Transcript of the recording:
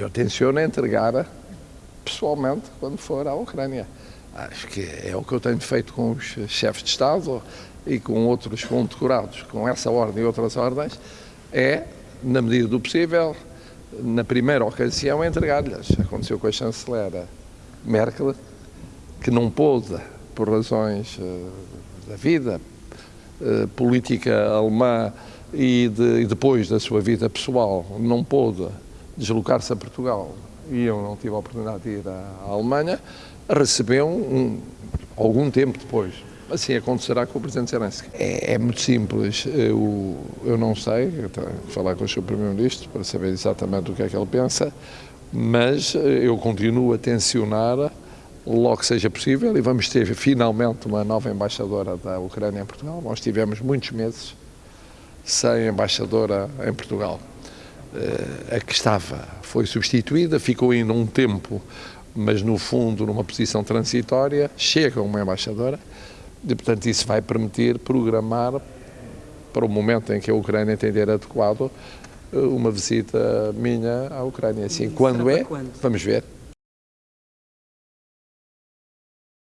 Eu tenciono entregar pessoalmente quando for à Ucrânia. Acho que é o que eu tenho feito com os chefes de Estado e com outros condecorados com essa ordem e outras ordens, é, na medida do possível, na primeira ocasião, entregar-lhes. Aconteceu com a chanceler Merkel, que não pôde, por razões uh, da vida uh, política alemã e, de, e, depois da sua vida pessoal, não pôde deslocar-se a Portugal e eu não tive a oportunidade de ir à, Alemanha, recebeu um, algum tempo depois. Assim acontecerá com o Presidente Zelensky. É, é muito simples. Eu, eu não sei, eu falar com o Sr. Primeiro-Ministro para saber exatamente o que é que ele pensa, mas eu continuo a tensionar logo que seja possível e vamos ter finalmente uma nova embaixadora da Ucrânia em Portugal. Nós tivemos muitos meses sem embaixadora em Portugal. Eh, a que estava foi substituída, ficou ainda um tempo, mas no fundo numa posição transitória, chega uma embaixadora e, portanto, isso vai permitir programar para o momento em que a Ucrânia entender adequado uma visita minha à Ucrânia. Assim, quando é, quando? vamos ver.